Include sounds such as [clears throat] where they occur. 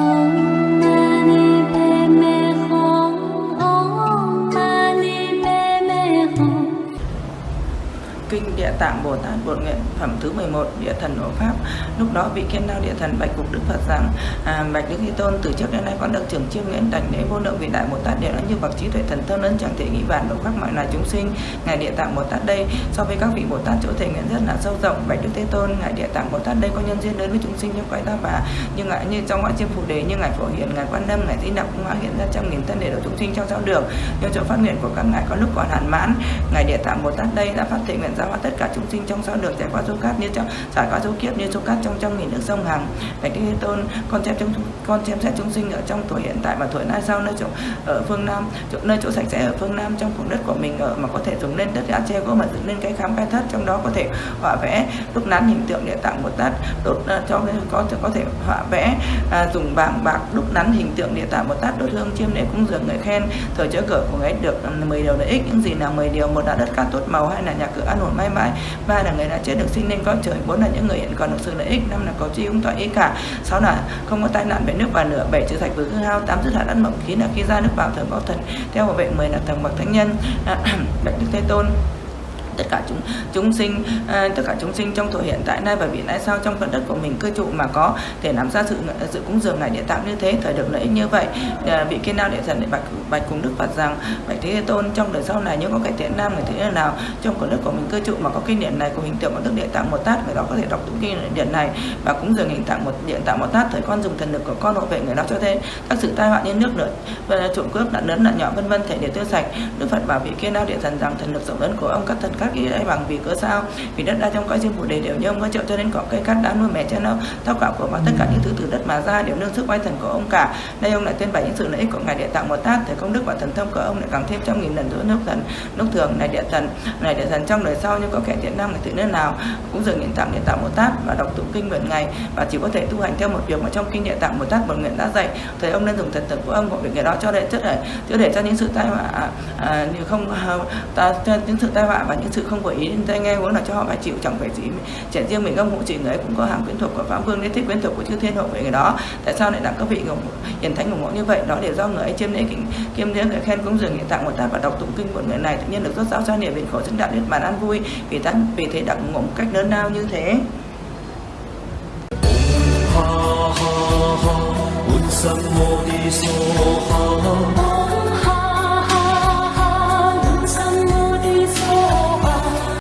Oh. Kinh Địa Tạng Bồ Tát Bổn Nguyện phẩm thứ 11 Địa Thần Hộ Pháp. Lúc đó vị kiên lao địa thần bạch cục Đức Phật rằng à, bạch Đức Thế Tôn từ trước đến nay con được trưởng chiêm nguyện đảnh lễ vô lượng vị đại Bồ Tát đều đã như bậc trí tuệ thần thông lớn chẳng thể nghĩ bàn độ khắp mọi loài chúng sinh. Ngài Địa Tạng Bồ Tát đây so với các vị Bồ Tát chỗ thể nguyện rất là sâu rộng. Bạch Đức Thế Tôn ngài Địa Tạng Bồ Tát đây có nhân duyên lớn với chúng sinh như quái ta bà như ngài như trong ngoại chiêm phù đề như ngài phổ hiền ngài quan âm ngài di đặc cũng hóa hiện ra trăm nghìn thân để độ chúng sinh trong giáo đường. Nhưng chỗ phát nguyện của các ngài có lúc còn hạn mãn ngài Địa Tạng Bồ Tát đây đã phát thể nguyện giáo hóa tất cả chúng sinh trong sao được trải qua số cát như trong trải qua số kiếp như số cát trong trăm nghìn nước sông hằng. Bạch Đức Thế Tôn con xem chúng con xem xét chúng sinh ở trong tuổi hiện tại và tuổi nay sau nơi chỗ ở phương Nam chỗ, nơi chỗ sạch sẽ ở phương Nam trong vùng đất của mình ở mà có thể dùng lên đất đã che gỗ mà dựng lên cái khám khai thất trong đó có thể họa vẽ đúc nắn hình tượng địa tạng một Tát đốt uh, cho có có thể họa vẽ uh, dùng vàng bạc đúc nắn hình tượng địa tạng một Tát đốt hương chiêm để cúng dường người khen. Thời chớ cửa của ấy được à, 10 điều lợi ích những gì là 10 điều một là đất cát tốt màu hay là nhà cửa an ổn mãi mãi. Ba là người đã chết được sinh lên có trời, bốn là những người hiện còn được sự lợi ích, năm là có chi cũng tọa ý cả, sáu là không có tai nạn về nước và lửa, bảy trừ sạch với hư hao, tám dứt hạ đất mộng khí là khi ra nước vào thường có thần. Theo bảo vệ, mười là thần bậc thánh nhân [clears throat] bạch đức thế tôn tất cả chúng chúng sinh uh, tất cả chúng sinh trong tuổi hiện tại nay và vị lai sau trong phần đất của mình cư trụ mà có thể làm ra sự sự cúng dường ngài địa tạng như thế thời được lợi ích như vậy. Uh, vị kiên nào địa thần bạch bạch cùng đức phật rằng bạch thế tôn trong đời sau này nếu có cải thiện nam người thế nào? Trong phần đất của mình cư trụ mà có kinh điển này của hình tượng của đức địa tạng một tát người đó có thể đọc tụng kinh điển này và cúng dường hình tạng một điện tạng một tát thời con dùng thần lực của con hộ vệ người đó cho thế. Các sự tai họa như nước lửa và trộm cướp nạn lớn nạn nhỏ vân vân thể để tiêu sạch. Đức phật bảo vị kiên nào địa thần rằng thần lực rộng lớn của ông các thần các các ý ấy bằng vì cớ sao? Vì đất đai trong cõi riêng phủ đề đều như ông có chịu cho nên cỏ cây cát đá nuôi mẹ cha nó. Tóc cạo của và tất cả những thứ từ đất mà ra đều nương sức oai thần của ông cả. Đây ông lại tuyên bày những sự lợi ích của ngài địa tạng một tát. Thể công đức và thần thông của ông lại càng thêm trăm nghìn lần giữa nước thần nước thường. Này địa thần này địa thần trong đời sau như có kẻ thiện nam người tự nơi nào cũng dừng hiện tạng địa tạng một tát và đọc tụng kinh nguyện ngày và chỉ có thể tu hành theo một việc mà trong kinh địa tạng một tát một nguyện đã dạy. Thời ông nên dùng thần thực của ông của việc người đó cho đệ chất để chữa để cho những sự tai họa à, à, như không à, ta cho những sự tai họa và những sự không có ý đến tai nghe huống là cho họ phải chịu chẳng phải gì chẳng riêng mình ông hộ chỉ người ấy cũng có hàng quyến thuộc của pháp vương đến thích quyến thuộc của chư thiên hộ về người đó. Tại sao lại đặng các vị hiền thánh ủng hộ như vậy? Đó để do người ấy chiêm lễ kính kiêm lễ người khen cúng dường hiện tạng một ta và đọc tụng kinh của người này. Tự nhiên được rốt giáo cho niệm bình khổ chứng đạo đến bàn an vui vì thân vì thế đặng ủng một cách lớn lao như thế. Ha ha ha, un sam mô ni so ha.